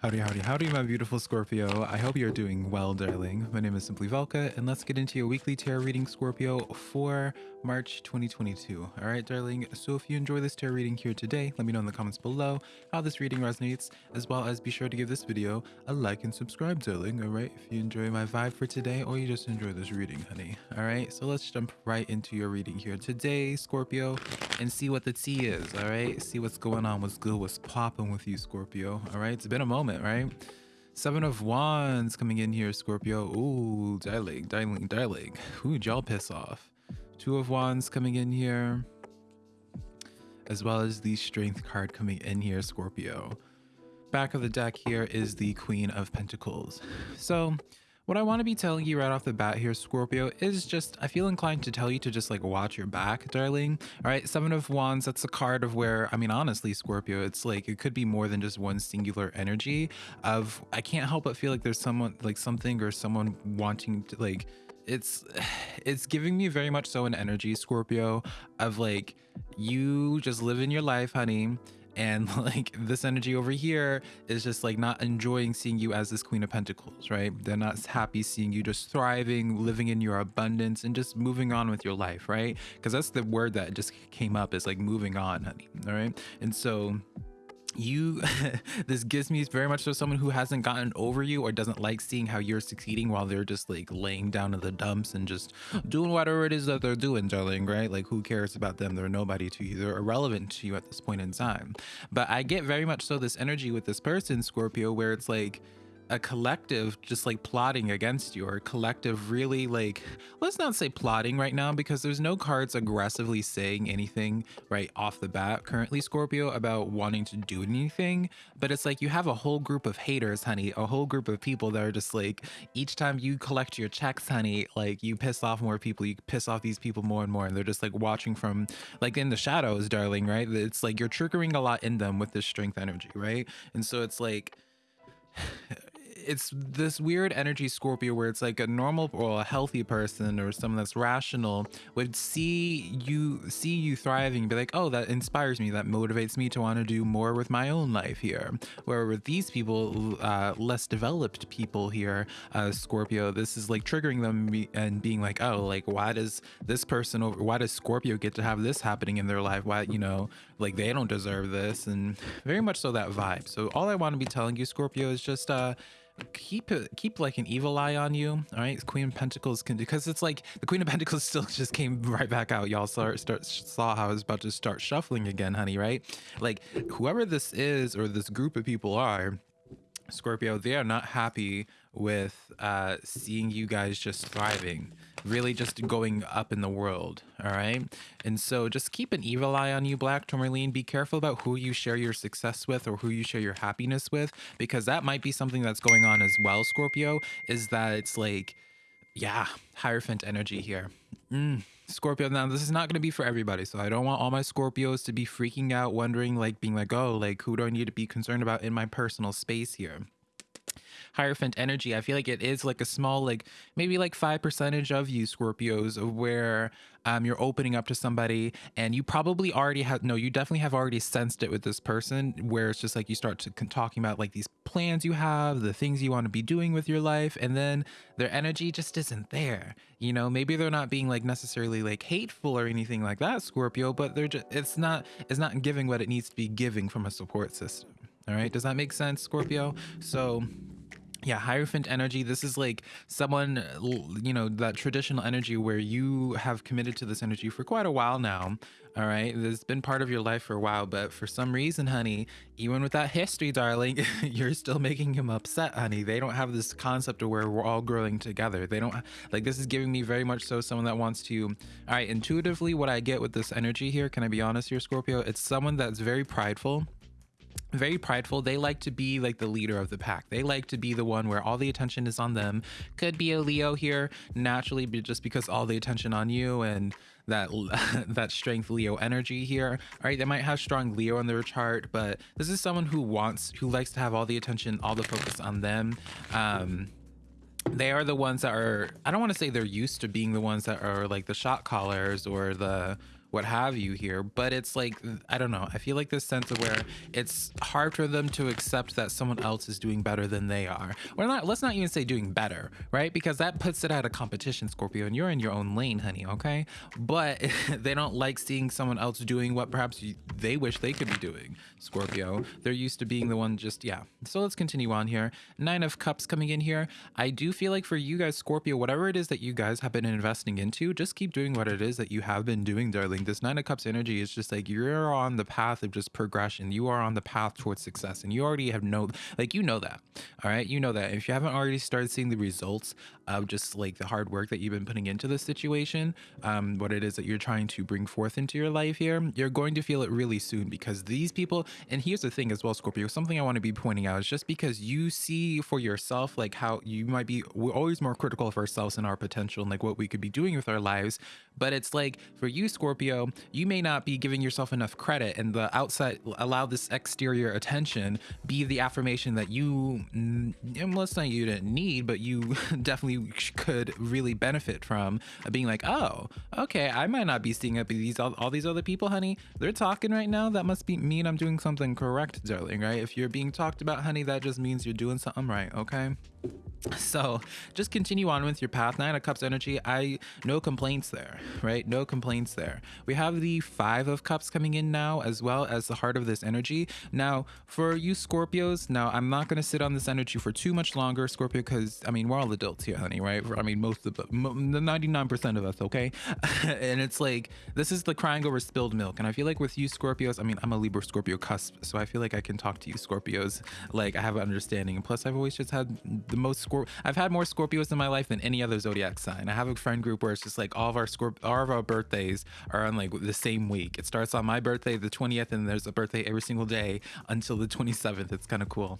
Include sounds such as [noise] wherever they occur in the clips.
Howdy, howdy, howdy, my beautiful Scorpio. I hope you're doing well, darling. My name is Simply Velka, and let's get into your weekly tarot reading, Scorpio, for March 2022. All right, darling. So if you enjoy this tarot reading here today, let me know in the comments below how this reading resonates, as well as be sure to give this video a like and subscribe, darling. All right, if you enjoy my vibe for today, or you just enjoy this reading, honey. All right, so let's jump right into your reading here today, Scorpio, and see what the tea is. All right, see what's going on, what's good, what's popping with you, Scorpio. All right, it's been a moment right? Seven of Wands coming in here, Scorpio. Ooh, darling, darling, darling. Ooh, y'all piss off. Two of Wands coming in here. As well as the Strength card coming in here, Scorpio. Back of the deck here is the Queen of Pentacles. So what I want to be telling you right off the bat here, Scorpio, is just, I feel inclined to tell you to just like watch your back, darling. All right, Seven of Wands, that's a card of where, I mean, honestly, Scorpio, it's like, it could be more than just one singular energy of, I can't help but feel like there's someone, like something or someone wanting to like, it's [sighs] it's giving me very much so an energy scorpio of like you just live in your life honey and [laughs] like this energy over here is just like not enjoying seeing you as this queen of pentacles right? They're not happy seeing you just thriving living in your abundance and just moving on with your life right? Because that's the word that just came up is like moving on honey all right? And so you [laughs] this gives me very much so someone who hasn't gotten over you or doesn't like seeing how you're succeeding while they're just like laying down in the dumps and just doing whatever it is that they're doing darling right? Like who cares about them? They're nobody to you. They're irrelevant to you at this point in time. But i get very much so this energy with this person scorpio where it's like a collective just like plotting against you or a collective really like let's not say plotting right now because there's no cards aggressively saying anything right off the bat currently scorpio about wanting to do anything. But it's like you have a whole group of haters honey a whole group of people that are just like each time you collect your checks honey like you piss off more people you piss off these people more and more and they're just like watching from like in the shadows darling right? It's like you're triggering a lot in them with this strength energy right? And so it's like it's this weird energy Scorpio where it's like a normal or a healthy person or someone that's rational would see you see you thriving be like, oh, that inspires me, that motivates me to want to do more with my own life here. Where with these people, uh, less developed people here, uh, Scorpio, this is like triggering them and being like, oh, like why does this person over why does Scorpio get to have this happening in their life? Why, you know, like they don't deserve this and very much so that vibe. So all I want to be telling you, Scorpio, is just uh keep keep like an evil eye on you all right? Queen of pentacles can because it's like the queen of pentacles [laughs] still just came right back out y'all. Saw start saw how i was about to start shuffling again honey right? Like whoever this is or this group of people are scorpio they are not happy with uh seeing you guys just thriving really just going up in the world all right and so just keep an evil eye on you black tourmaline be careful about who you share your success with or who you share your happiness with because that might be something that's going on as well scorpio is that it's like yeah hierophant energy here mm. Scorpio. Now, this is not going to be for everybody, so I don't want all my Scorpios to be freaking out, wondering, like, being like, oh, like, who do I need to be concerned about in my personal space here? Hierophant energy, I feel like it is like a small, like maybe like five percentage of you Scorpios of where um, you're opening up to somebody and you probably already have, no, you definitely have already sensed it with this person where it's just like you start to talking about like these plans you have, the things you want to be doing with your life. And then their energy just isn't there. You know, maybe they're not being like necessarily like hateful or anything like that, Scorpio, but they're just, it's not, it's not giving what it needs to be giving from a support system. All right. Does that make sense, Scorpio? So yeah hierophant energy this is like someone uh, you know that traditional energy where you have committed to this energy for quite a while now all right it's been part of your life for a while but for some reason honey even with that history darling [laughs] you're still making him upset honey. They don't have this concept of where we're all growing together. They don't like this is giving me very much so someone that wants to all right intuitively what i get with this energy here can i be honest here scorpio? It's someone that's very prideful very prideful. They like to be like the leader of the pack. They like to be the one where all the attention is on them. Could be a Leo here naturally, but just because all the attention on you and that [laughs] that strength Leo energy here. All right, they might have strong Leo on their chart, but this is someone who wants, who likes to have all the attention, all the focus on them. Um, they are the ones that are i don't want to say they're used to being the ones that are like the shot callers or the what have you here but it's like i don't know i feel like this sense of where it's hard for them to accept that someone else is doing better than they are. Or not let's not even say doing better right? Because that puts it at a competition scorpio and you're in your own lane honey okay? But [laughs] they don't like seeing someone else doing what perhaps you, they wish they could be doing scorpio. They're used to being the one just yeah. So let's continue on here. Nine of cups coming in here. I do feel like for you guys scorpio whatever it is that you guys have been investing into just keep doing what it is that you have been doing darling this nine of cups energy is just like you're on the path of just progression. You are on the path towards success and you already have no like you know that all right? You know that. If you haven't already started seeing the results of just like the hard work that you've been putting into this situation um what it is that you're trying to bring forth into your life here you're going to feel it really soon because these people and here's the thing as well scorpio something i want to be pointing out is just because you see for yourself like how you might be we're always more critical of ourselves and our potential and like what we could be doing with our lives but it's like for you scorpio you may not be giving yourself enough credit and the outside allow this exterior attention be the affirmation that you let's not you didn't need but you [laughs] definitely could really benefit from uh, being like oh okay i might not be seeing up these all, all these other people honey. They're talking right now. That must be mean i'm doing something correct darling right? If you're being talked about honey that just means you're doing something right okay so just continue on with your path. Nine of cups energy. I no complaints there right? No complaints there. We have the five of cups coming in now as well as the heart of this energy. Now for you scorpios now i'm not going to sit on this energy for too much longer scorpio because i mean we're all adults here honey right? I mean most of the 99 percent of us okay? [laughs] And it's like this is the crying over spilled milk. And i feel like with you scorpios i mean i'm a libra scorpio cusp so i feel like i can talk to you scorpios. Like i have an understanding. And plus i've always just had the most Scorp- I've had more Scorpios in my life than any other zodiac sign. I have a friend group where it's just like all of our Scorp- all of our birthdays are on like the same week. It starts on my birthday, the 20th, and there's a birthday every single day until the 27th. It's kind of cool.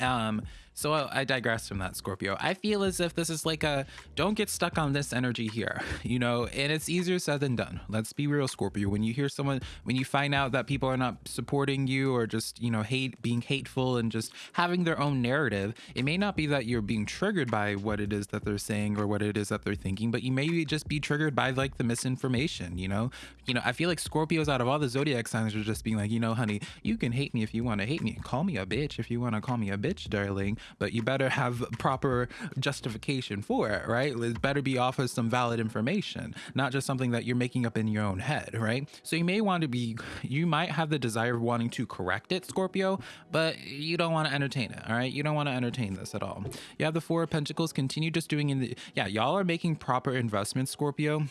Um, so uh, I digress from that, Scorpio. I feel as if this is like a don't get stuck on this energy here, [laughs] you know, and it's easier said than done. Let's be real, Scorpio. When you hear someone, when you find out that people are not supporting you or just, you know, hate, being hateful and just having their own narrative, it may not be that you're being triggered by what it is that they're saying or what it is that they're thinking, but you may just be triggered by like the misinformation, you know? You know, I feel like Scorpios out of all the zodiac signs are just being like, you know, honey, you can hate me if you want to hate me. Call me a bitch if you want to call me a bitch, darling but you better have proper justification for it, right? It better be off of some valid information, not just something that you're making up in your own head, right? So you may want to be, you might have the desire of wanting to correct it, Scorpio, but you don't want to entertain it, all right? You don't want to entertain this at all. You have the Four of Pentacles, continue just doing in the, yeah, y'all are making proper investments, Scorpio.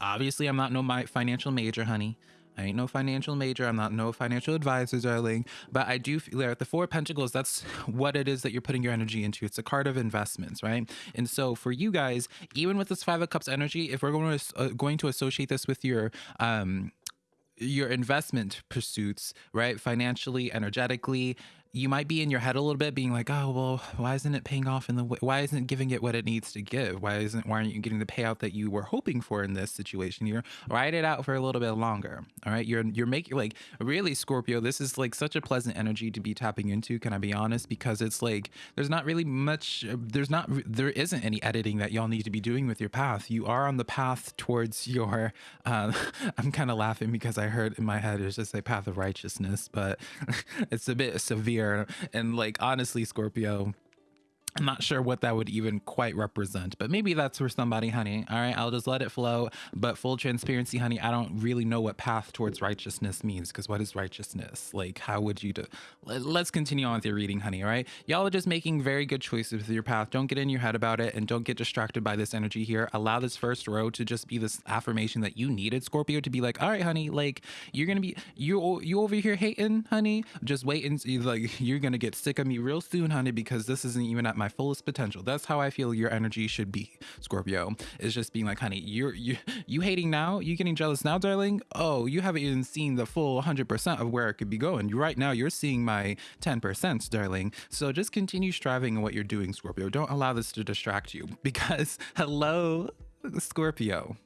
Obviously, I'm not no my financial major, honey. I ain't no financial major. I'm not no financial advisor, darling. But I do feel like the Four Pentacles, that's what it is that you're putting your energy into. It's a card of investments, right? And so for you guys, even with this Five of Cups energy, if we're going to, uh, going to associate this with your, um, your investment pursuits, right? Financially, energetically, you might be in your head a little bit being like oh well why isn't it paying off in the way why isn't it giving it what it needs to give? Why isn't why aren't you getting the payout that you were hoping for in this situation? You're ride it out for a little bit longer. All right? You're you're making like really scorpio this is like such a pleasant energy to be tapping into can i be honest? Because it's like there's not really much there's not there isn't any editing that y'all need to be doing with your path. You are on the path towards your uh, [laughs] i'm kind of laughing because i heard in my head it's just a path of righteousness but [laughs] it's a bit severe and like honestly, Scorpio, I'm not sure what that would even quite represent, but maybe that's for somebody, honey. All right, I'll just let it flow. But full transparency, honey, I don't really know what path towards righteousness means because what is righteousness? Like, how would you do? Let's continue on with your reading, honey. All right, y'all are just making very good choices with your path. Don't get in your head about it and don't get distracted by this energy here. Allow this first row to just be this affirmation that you needed, Scorpio, to be like, all right, honey, like you're gonna be you you over here hating, honey. Just wait and like [laughs] you're gonna get sick of me real soon, honey, because this isn't even at my my fullest potential. That's how I feel your energy should be, Scorpio. It's just being like, honey, you're you you hating now? You getting jealous now, darling? Oh, you haven't even seen the full 100% of where it could be going. Right now you're seeing my 10%, darling. So just continue striving in what you're doing, Scorpio. Don't allow this to distract you [laughs] because hello, Scorpio.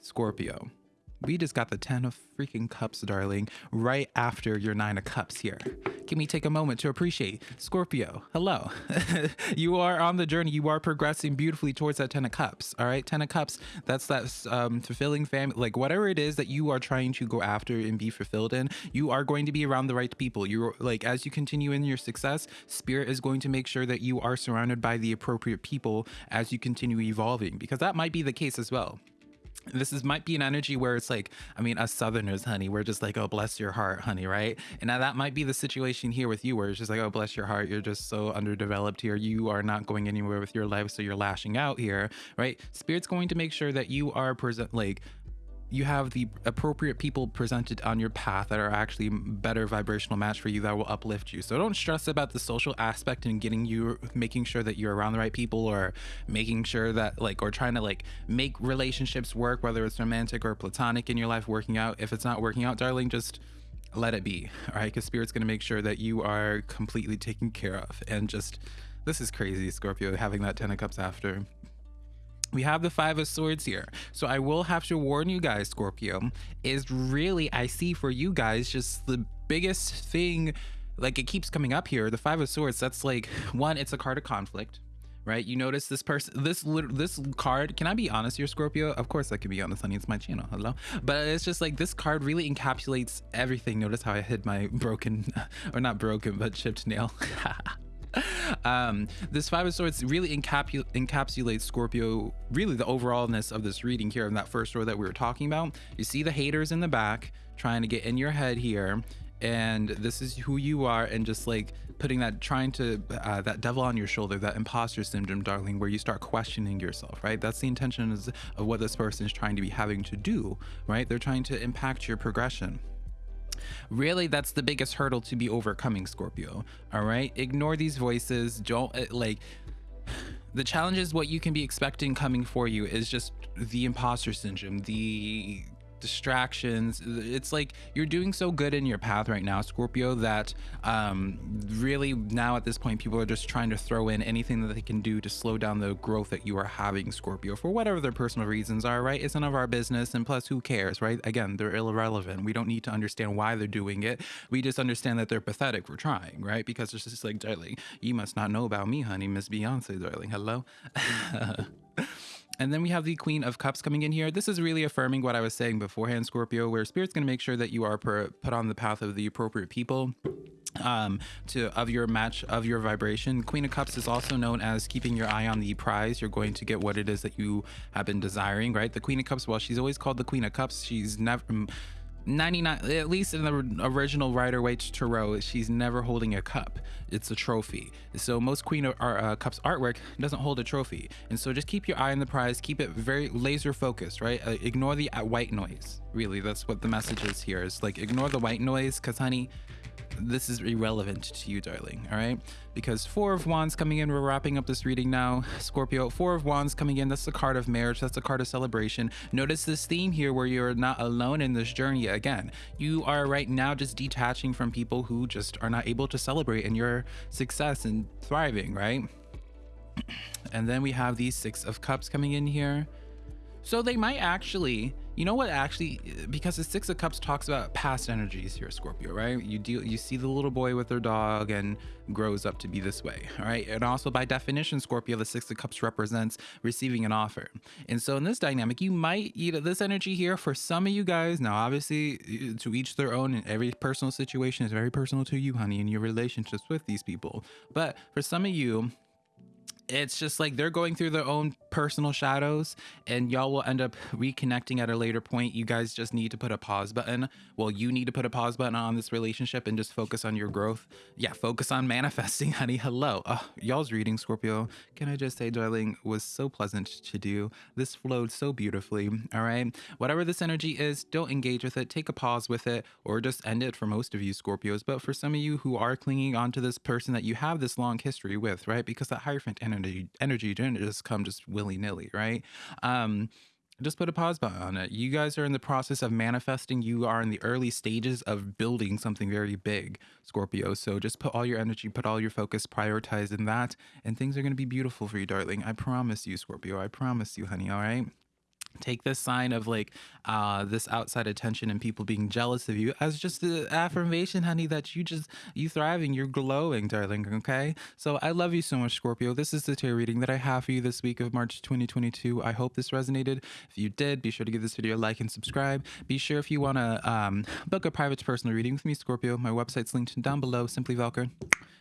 Scorpio. We just got the 10 of freaking cups, darling, right after your 9 of cups here. Can we take a moment to appreciate Scorpio? Hello. [laughs] you are on the journey. You are progressing beautifully towards that 10 of cups. All right. 10 of cups. That's that um, fulfilling family. Like whatever it is that you are trying to go after and be fulfilled in, you are going to be around the right people. You're like, as you continue in your success, spirit is going to make sure that you are surrounded by the appropriate people as you continue evolving, because that might be the case as well this is might be an energy where it's like i mean us southerners honey we're just like oh bless your heart honey right? And now that might be the situation here with you where it's just like oh bless your heart you're just so underdeveloped here. You are not going anywhere with your life so you're lashing out here right? Spirit's going to make sure that you are present like you have the appropriate people presented on your path that are actually better vibrational match for you that will uplift you. So don't stress about the social aspect and getting you making sure that you're around the right people or making sure that like or trying to like make relationships work whether it's romantic or platonic in your life working out. If it's not working out, darling, just let it be. All right? Cuz spirit's going to make sure that you are completely taken care of and just this is crazy, Scorpio, having that 10 of cups after we have the five of swords here. So i will have to warn you guys scorpio is really i see for you guys just the biggest thing like it keeps coming up here the five of swords that's like one it's a card of conflict right? You notice this person this this card can i be honest here scorpio? Of course i can be honest honey it's my channel hello? But it's just like this card really encapsulates everything. Notice how i hid my broken [laughs] or not broken but chipped nail [laughs] [laughs] um, this Five of Swords really encapsulates Scorpio, really the overallness of this reading here in that first row that we were talking about. You see the haters in the back trying to get in your head here, and this is who you are, and just like putting that, trying to, uh, that devil on your shoulder, that imposter syndrome, darling, where you start questioning yourself, right? That's the intention of what this person is trying to be having to do, right? They're trying to impact your progression. Really, that's the biggest hurdle to be overcoming, Scorpio. All right, ignore these voices. Don't uh, like. The challenge is what you can be expecting coming for you is just the imposter syndrome, the distractions. It's like you're doing so good in your path right now scorpio that um really now at this point people are just trying to throw in anything that they can do to slow down the growth that you are having scorpio for whatever their personal reasons are right? It's none of our business and plus who cares right? Again they're irrelevant. We don't need to understand why they're doing it. We just understand that they're pathetic for trying right? Because it's just like darling you must not know about me honey miss beyonce darling. Hello [laughs] And then we have the Queen of Cups coming in here. This is really affirming what I was saying beforehand, Scorpio, where Spirit's going to make sure that you are put on the path of the appropriate people um to of your match of your vibration. Queen of cups is also known as keeping your eye on the prize. You're going to get what it is that you have been desiring right? The queen of cups well she's always called the queen of cups she's never 99 at least in the original Rider Waite Tarot she's never holding a cup. It's a trophy. So most Queen of uh, Cups artwork doesn't hold a trophy. And so just keep your eye on the prize. Keep it very laser focused right? Uh, ignore the uh, white noise. Really that's what the message is here. Is like ignore the white noise because honey this is irrelevant to you, darling, all right? Because Four of Wands coming in, we're wrapping up this reading now. Scorpio, Four of Wands coming in, that's the card of marriage, that's the card of celebration. Notice this theme here where you're not alone in this journey again. You are right now just detaching from people who just are not able to celebrate in your success and thriving, right? [clears throat] And then we have these Six of Cups coming in here. So they might actually you know what actually because the six of cups talks about past energies here scorpio right? You deal you see the little boy with their dog and grows up to be this way all right? And also by definition scorpio the six of cups represents receiving an offer. And so in this dynamic you might you know this energy here for some of you guys now obviously to each their own and every personal situation is very personal to you honey and your relationships with these people. But for some of you it's just like they're going through their own personal shadows and y'all will end up reconnecting at a later point. You guys just need to put a pause button. Well you need to put a pause button on this relationship and just focus on your growth. Yeah focus on [laughs] manifesting honey. Hello. Uh, y'all's reading scorpio. Can i just say darling was so pleasant to do. This flowed so beautifully all right? Whatever this energy is don't engage with it. Take a pause with it or just end it for most of you scorpios. But for some of you who are clinging on to this person that you have this long history with right? Because that hierophant energy energy energy didn't just come just willy-nilly right um just put a pause button on it. You guys are in the process of manifesting. You are in the early stages of building something very big, Scorpio. So just put all your energy, put all your focus, prioritize in that, and things are going to be beautiful for you, darling. I promise you, Scorpio. I promise you, honey. All right. Take this sign of like uh this outside attention and people being jealous of you as just the affirmation honey that you just you thriving you're glowing darling okay? So i love you so much scorpio. This is the tarot reading that i have for you this week of march 2022 i hope this resonated. If you did be sure to give this video a like and subscribe. Be sure if you want to um, book a private personal reading with me scorpio. My website's linked down below. Simply velka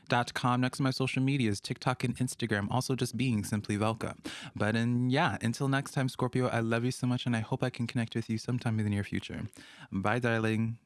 dot com next to my social medias tiktok and instagram also just being simply velka. But and yeah until next time scorpio i love you so much and i hope i can connect with you sometime in the near future. Bye darling